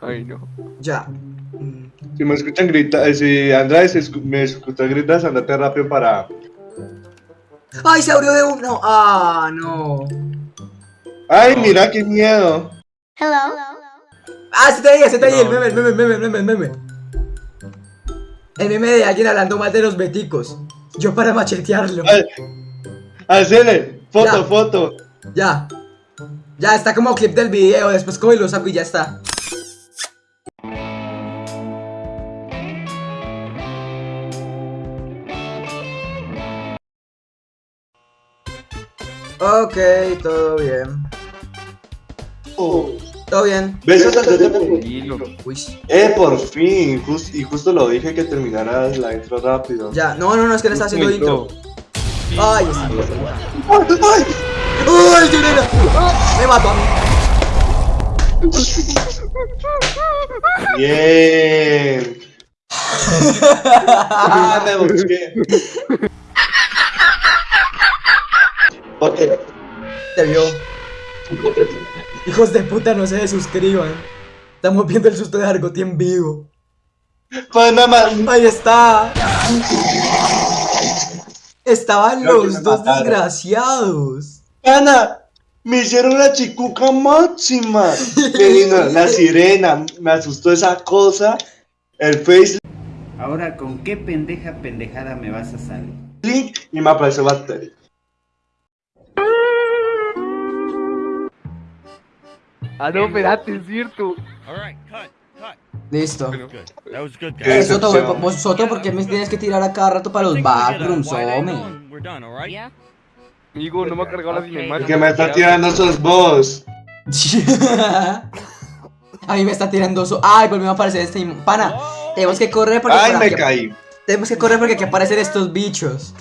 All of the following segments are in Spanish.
Ay, no. Ya. Si me escuchan gritar, si Andrés escu- me escucha gritar, andate rápido para... ¡Ay, se abrió de uno! ¡Ah, no! ¡Ay, mira qué miedo! ¡Ah, se te veía, se te veía! El meme, el meme, el meme, el meme, el meme. El meme de alguien hablando mal de los beticos. Yo para machetearlo. Ay, ¡Hacele! ¡Foto, Ya. foto! Ya. Ya, está como clip del video. Después cojo y lo saco y ya está. Ok, todo bien. Oh. Todo bien. ¿Ves? Tranquilo. Uy. Eh, por fin. Jus- y justo lo dije que terminaras la intro rápido. Ya, no, no, no, es que le está haciendo intro. Ay, está. ¡Ay! ay! ¡Uy, sirena! Me mató a mí. Bien. Ah, me busqué. Ok. Te vio. Hijos de puta, no se suscriban. Estamos viendo el susto de Argoti en vivo. Panamá. Ahí está. Estaban Creo los dos mataron. desgraciados. Ana, me hicieron la chicuca máxima. Me vino la sirena, me asustó esa cosa. El face Ahora, ¿con qué pendeja pendejada me vas a salir? link y me apareció bacteria. Ah, no, espérate, es cierto. Listo. That was good, ¿Qué Eh, Soto, vos- ¿por qué me tienes que tirar a cada rato para los backrooms, hombre? Amigo, no me ha cargado la cinemática. Que me está tirando esos boss. A mí me está tirando so... Ay, volvió a aparecer este im- pana. Tenemos que correr porque Ay, me aquí- caí. Tenemos que correr porque aquí aparecen estos bichos.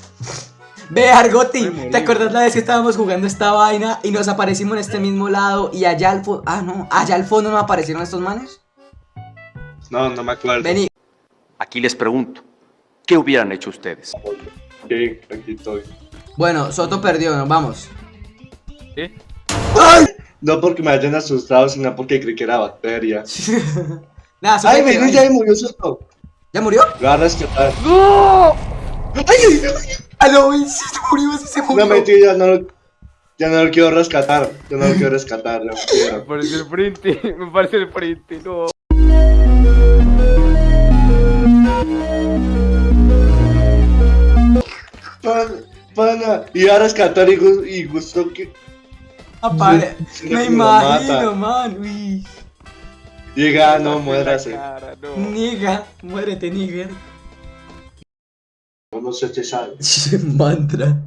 Ve, Argoti, ¿te acuerdas la vez que estábamos jugando esta vaina y nos aparecimos en este mismo lado y allá al fondo... Ah, no, allá al fondo no aparecieron estos manes? No, no me acuerdo. Vení. Aquí les pregunto, ¿qué hubieran hecho ustedes? Sí, aquí estoy. Bueno, Soto perdió, nos vamos. ¿Eh? No porque me hayan asustado, sino porque creí que era bacteria. Nada, Soto Ay, vení, ya murió susto. ¿Ya murió? Lo voy a rescatar. ¡No! Ay, ay, ay. Ah, no, sí se murió, sí se murió. No, mentira, no lo, ya no lo quiero rescatar. Yo no lo quiero rescatar, no Me parece el frente, me parece el frente, no. Pana, pana. Y a rescatar y, y gustó que Apare- Sí, Me lo imagino, mata. man. Uy. llega, no muérase. cara, no. Niga, muérete, nigger. No se te sale. Mantra.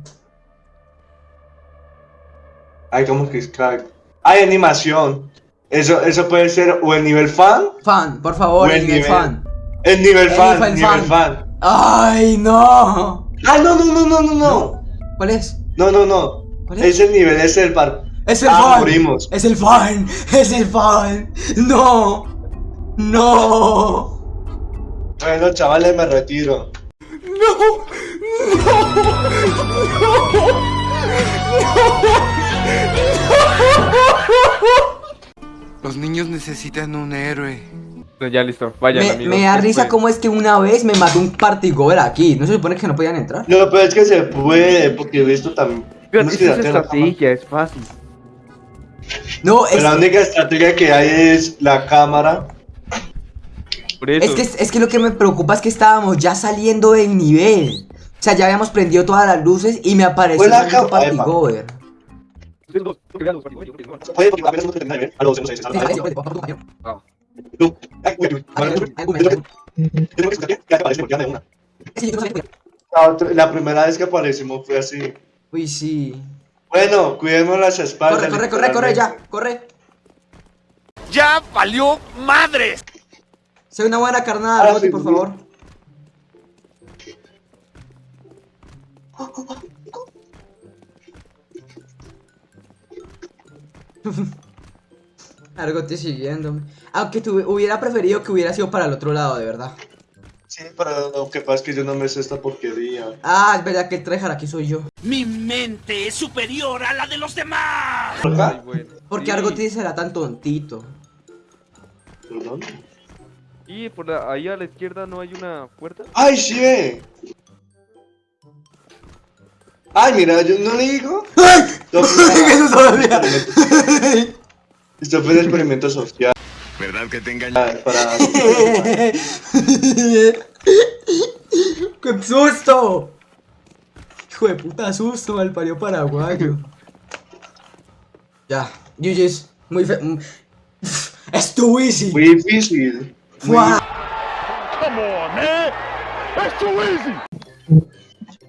Ay, como que es crack. Hay animación. Eso, eso puede ser o el nivel fan. Fan, por favor, Buen el nivel nivel. fan. El nivel El fan, nivel nivel fan. fan. ¡Ay, no! Ah, no, no, no, no, no, no. ¿Cuál es? No, no, no. ¿Cuál es? Es el nivel, es el par. Es el Ah, fan. morimos. Es el fan. Es el fan. No. No. Bueno, chavales, me retiro. Los niños necesitan un héroe. No, ya listo, vayan Me, me da risa cómo es que una vez me mató un partigover aquí. ¿No se supone que no podían entrar? No, pero es que se puede, porque he visto también. Pero ¿Cómo es estrategia, es fácil. No, es, la única estrategia que hay es la cámara. Por eso. es que, es que lo que me preocupa es que estábamos ya saliendo del nivel. O sea, ya habíamos prendido todas las luces y me apareció terminado el. La, otra- la primera vez que aparecimos fue así. Uy, sí. Bueno, cuidemos las espaldas. Corre, corre, corre, corre, ya, corre. ¡Ya valió madres! Sé una buena carnada, Ah, Roti, sí, por sí. favor. Argoti siguiéndome. Aunque tu, hubiera preferido que hubiera sido para el otro lado, de verdad. Sí, pero lo que pasa es que yo no me sé esta porquería. Ah, es verdad que el tryhard aquí soy yo. ¡Mi mente es superior a la de los demás! Ay, bueno. Porque Sí. Argoti será tan tontito. ¿Por dónde? Y por la- ahí a la izquierda no hay una puerta. ¡Ay, sí! ve! ¡Ay, mira, yo no le digo! Esto fue una- ¿Qué eso todavía? Esto fue un experimento social ¿Verdad que te engañé? para... ¡Qué susto! Hijo de puta susto, mal parió paraguayo. Ya, GG's. Muy fe... mm. Es too easy. Muy difícil. Muy Fua.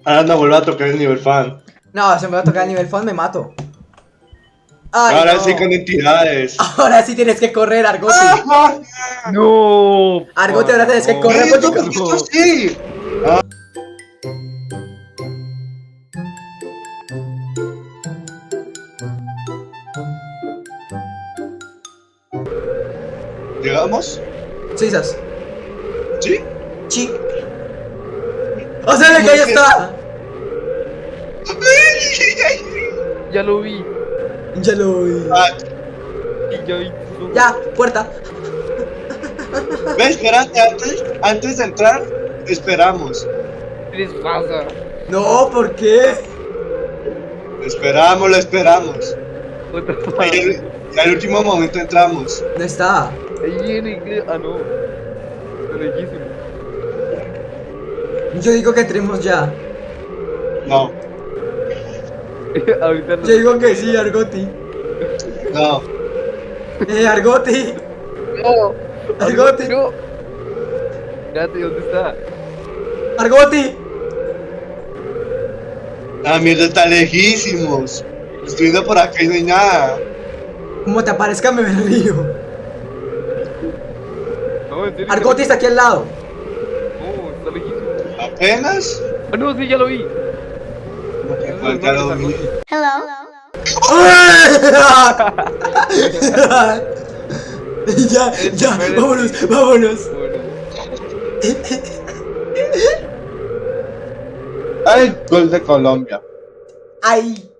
Ahora no vuelvo a tocar el nivel fan. No, se me va a tocar el nivel fan, me mato. Ay, Ahora no. sí con entidades. Ahora sí tienes que correr, Argote. No. Argote, ahora tienes que no. correr, ¡Ay, porque- esto, ¿por qué esto así? Ah. ¿Llegamos? Sisas. ¿Sí? Chi. ¡O sea, de que ahí está! Ya lo vi. Ya lo vi. Ah, Y ya vi. Ya, puerta. Ve, espérate, antes, antes de entrar, esperamos. ¿Qué les pasa? No, ¿por qué? Esperamos, lo esperamos. Y el- y al último momento entramos. No está. Ahí en inglés. Ah, no. Está lejísimo. Yo digo que entremos ya. No, Ahorita no. Yo digo que sí, Argoti. no. Eh, Argoti. No. Argote. No. Espérate, ¿dónde está? Argoti. La mierda está lejísimos. Estoy viendo por acá y no hay nada. Como te aparezca me río. No, en serio. Argoti está aquí al lado. No, está lejísimo. ¿Apenas? Ah, no, sí, ya lo vi. Pues ya lo vi. ya, ya, vámonos, vámonos. Bueno. ¡Ay, gol de Colombia! Ay.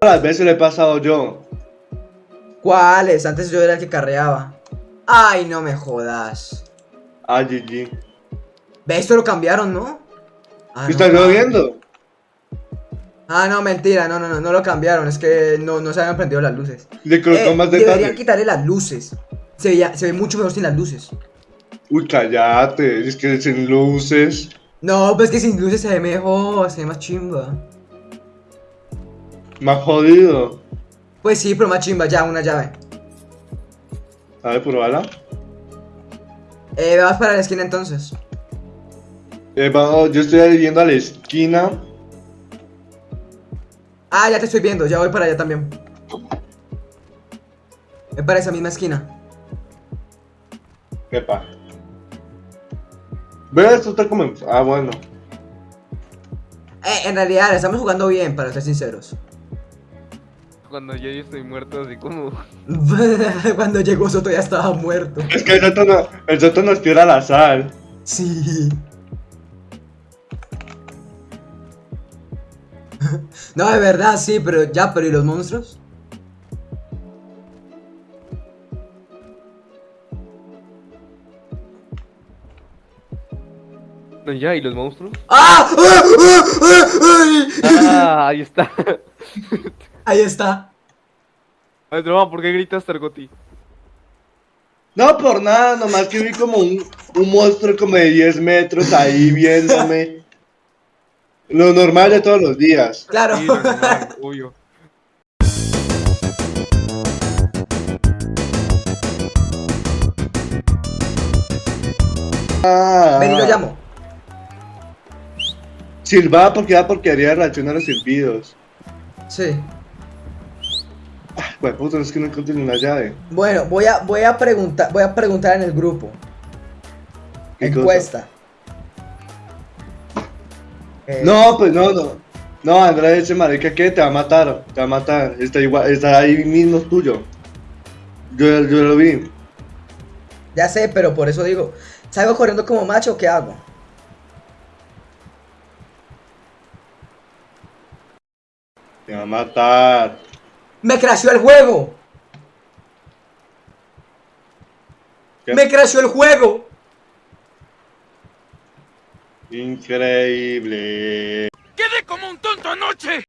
Las veces le he pasado yo. ¿Cuáles? Antes yo era el que carreaba. Ay, no me jodas. Ah, GG. Ve, esto lo cambiaron, ¿no? Ah, ¿Qué no. estás lloviendo? Ah, no, mentira, no, no, no, no lo cambiaron, es que no, no se habían prendido las luces. Le colocó Eh, más deberían detalle. quitarle las luces. Se, veía- se ve mucho mejor sin las luces. Uy, cállate. Es que sin luces. No, pues que sin luces se ve mejor, se ve más chimba. Más jodido. Pues sí, pero más chimba, ya, una llave. A ver, pruébala. Eh, vas para la esquina entonces. Eh, vamos, yo estoy yendo a la esquina. Ah, ya te estoy viendo, ya voy para allá también. Es para esa misma esquina. Epa. Ve, esto está como. Ah, bueno. Eh, en realidad, estamos jugando bien, para ser sinceros. Cuando yo ya estoy muerto, así como. Cuando llegó Soto ya estaba muerto. Es que el Soto, no, el Soto nos tira la sal. Sí. No, de verdad, sí, pero ya, pero ¿y los monstruos? No, ya, ¿y los monstruos? ¡Ah! ¡Ah! ¡Ah! ¡Ah! ¡Ay! Ah, ahí está. Ahí está. Ay, Droma, ¿por qué gritas, Targoti? No, por nada, nomás que vi como un, un monstruo como de 10 metros ahí viéndome. Lo normal de todos los días. Claro. Sí, normal, obvio. Ah, Ven y lo llamo. Silbaba porque da porquería de reacción a los silbidos. Sí. Bueno, puto, es que no encontré ni una llave. Bueno, voy a, voy a preguntar, voy a preguntar en el grupo. Encuesta. Eh, No, pues no, no. No, Andrés, ese marica que te va a matar. Te va a matar. Está igual, está ahí mismo tuyo. Yo, yo lo vi. Ya sé, pero por eso digo, ¿salgo corriendo como macho o qué hago? Te va a matar. ¡Me creció el juego! ¿Qué? ¡Me creció el juego! Increíble. Quedé como un tonto anoche.